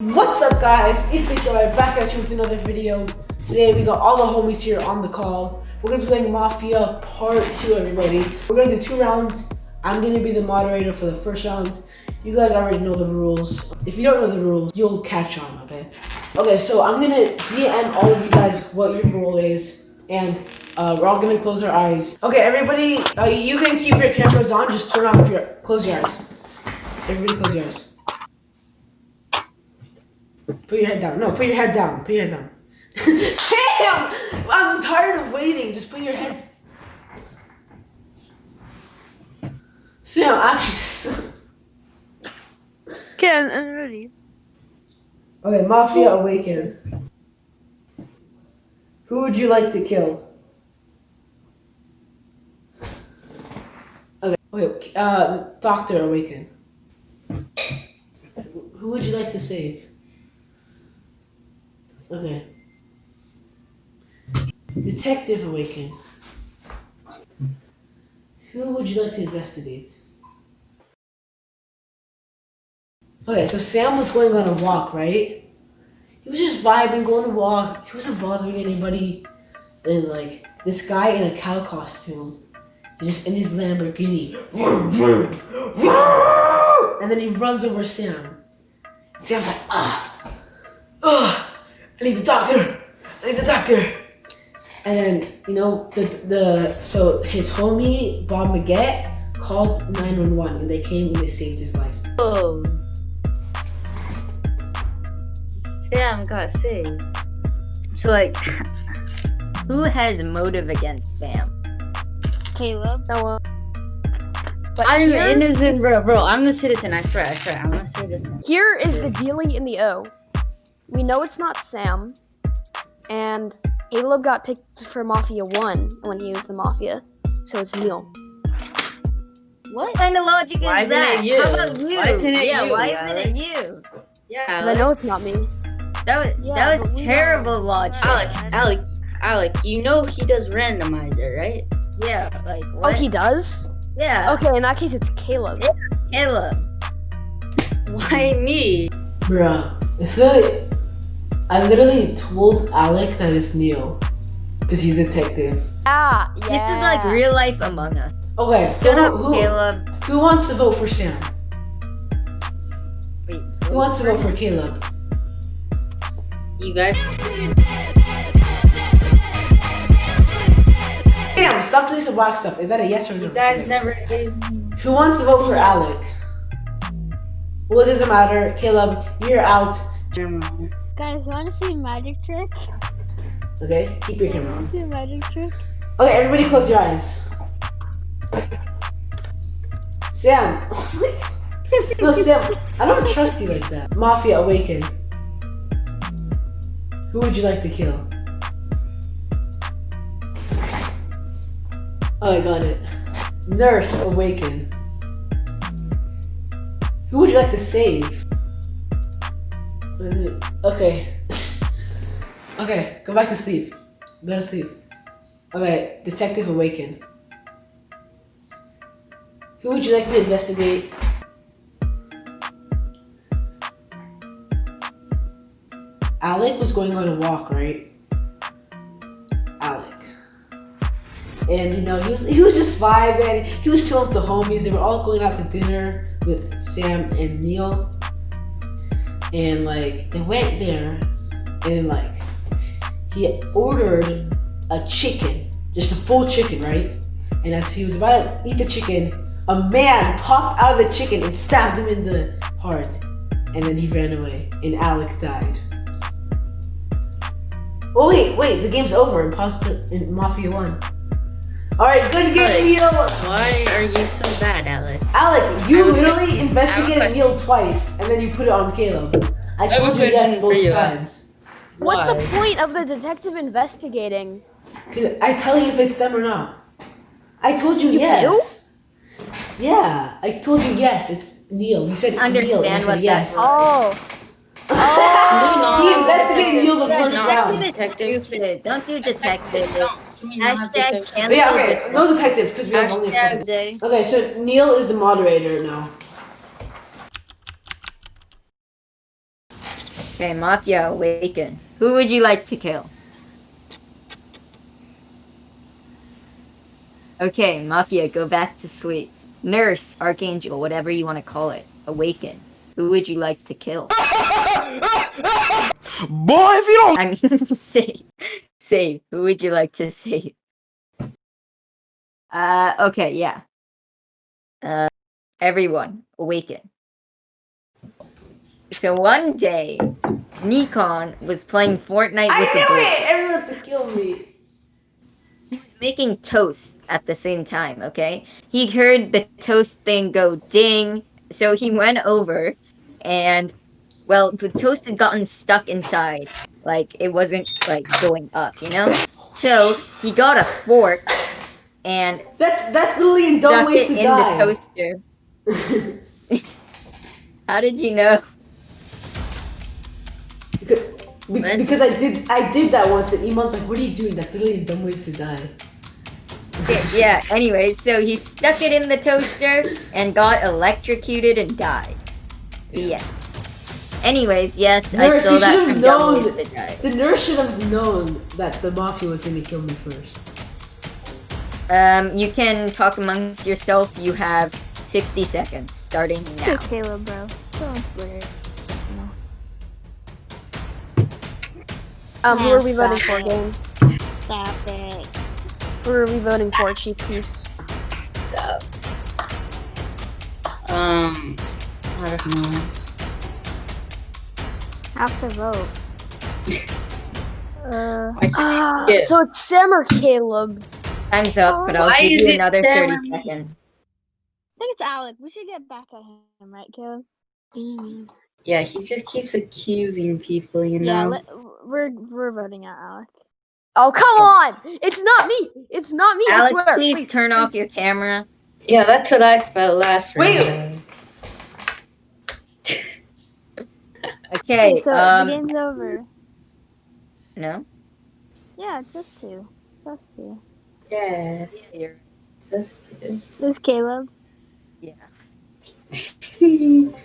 What's up guys, it's Itoy back at you with another video. Today we got all the homies here on the call. We're gonna be playing Mafia Part 2 everybody. We're gonna do two rounds. I'm gonna be the moderator for the first round. You guys already know the rules. If you don't know the rules, you'll catch on, okay? Okay, so I'm gonna DM all of you guys what your role is. And uh, we're all gonna close our eyes. Okay, everybody, uh, you can keep your cameras on. Just turn off your, close your eyes. Everybody close your eyes. Put your head down. No, put your head down. Put your head down. Sam! I'm tired of waiting. Just put your head. Sam, actually. Okay, I'm, I'm ready. okay, Mafia Awaken. Who would you like to kill? Okay, wait, uh, Doctor Awaken. Who would you like to save? Okay. Detective Awaken. Who would you like to investigate? Okay, so Sam was going on a walk, right? He was just vibing, going to walk. He wasn't bothering anybody. And like this guy in a cow costume, is just in his Lamborghini, and then he runs over Sam. Sam's like, ah, ah, I need the doctor. I need the doctor. And then you know the the so his homie Bob Maggette called 911 and they came and they saved his life. Oh. Sam got saved. So like, who has motive against Sam? Caleb. No one. But I'm here, innocent, bro. Bro, I'm the citizen. I swear. I swear. I'm a citizen. here is the dealing in the O. We know it's not Sam, and Caleb got picked for Mafia 1 when he was the Mafia, so it's Neil. What kind of logic Why is isn't that? it you? How about you? Why isn't it yeah, you, why Alex? isn't it you? Yeah, Because I know it's not me. That was Yeah, that was terrible logic. Alec, Alec, Alec, you know he does randomizer, right? Yeah, like Oh, he does? yeah, Okay, in that case, it's Caleb. Caleb. Why me? Bruh, it's like I literally told Alec that it's Neil because he's a detective. Ah, yeah. This is like real life Among Us. Okay, Shut who, up, who, Caleb. who wants to vote for Sam? Wait, Who wants to vote for Caleb? You guys? Sam, stop doing some black stuff. Is that a yes or no? You guys never gave me. Who wants to vote for Alec? Well, it doesn't matter. Caleb, you're out. Guys, want to see magic trick? Okay, keep your camera on. See a magic trick? Okay, everybody close your eyes. Sam. no, Sam, I don't trust you like that. Mafia Awaken. Who would you like to kill? Oh, I got it. Nurse Awaken. Who would you like to save? Okay. Okay, go back to sleep. Go to sleep. Okay, Detective Awaken. Who would you like to investigate? Alec was going on a walk, right? Alec. And you know, he was he was just vibing. He was chilling with the homies. They were all going out to dinner with Sam and Neil. And like they went there and like he ordered a chicken, just a full chicken, right? And as he was about to eat the chicken, a man popped out of the chicken and stabbed him in the heart. And then he ran away, and Alex died. Oh wait, wait, the game's over. Imposter in Mafia won. Alright, good game, Alright. Neil! Why are you so bad, Alex? Alex, you I have a literally investigated I have a Neil twice, and then you put it on Caleb. I have a told you yes both you, times. What's Why? the point of the detective investigating? Cause I tell you if it's them or not. I told you, You yes. Yeah, I told you yes. It's Neil. You said Neil. and I Understand what that yes. Oh. he oh. investigated Neil the Yeah, first don't round. do detective. Don't do detective. Can we not have Hashtag cancel. Yeah, okay, no detective because we have only. Hashtag- Four. Day. Okay, so Neil is the moderator now. Okay, Mafia awaken. Who would you like to kill? Okay, Mafia, go back to sleep. Nurse, Archangel, whatever you want to call it, awaken. Who would you like to kill? Boy, if you don't I mean, save. Save. Who would you like to save? Uh, okay, yeah. Uh, everyone, awaken. So one day, Nikon was playing Fortnite I with the boys. it! Everyone's to kill me. He was making toast at the same time, okay? He heard the toast thing go ding, so he went over and well, the toast had gotten stuck inside. Like it wasn't like going up, you know? So he got a fork and That's that's literally in dumb stuck ways it to in die. the toaster. How did you know? Because, be- because I did I did that once and Iman's like, what are you doing? That's literally in dumb ways to die. Yeah, yeah, anyway, so he stuck it in the toaster and got electrocuted and died. End. Anyways, yes, I Nurse, stole you that should have from known. Ways to The nurse should have known that the mafia was gonna kill me first. Um, you can talk amongst yourself. You have 60 seconds, starting now. Hey, Caleb, bro. Don't swear. Um, who are we voting for, stop game? Stop it. Who are we voting for, Chief Peace? Um, I don't know. Have to vote. uh, Ah, Yeah. so it's Sam or Caleb. Time's up, but I'll Why give you another them? 30 seconds. I think it's Alec. We should get back at him, right, Caleb? Mm. Yeah, he just keeps accusing people, you Yeah, know? let, we're we're voting out Alec. Oh, come on! It's not me! It's not me, I Alex, swear! please, turn off your camera. yeah, that's what I felt last Wait. round. Okay, so the um, game's over. no? Yeah, it's just two. Just two. Yeah, You're- just There's Caleb. Yeah. two.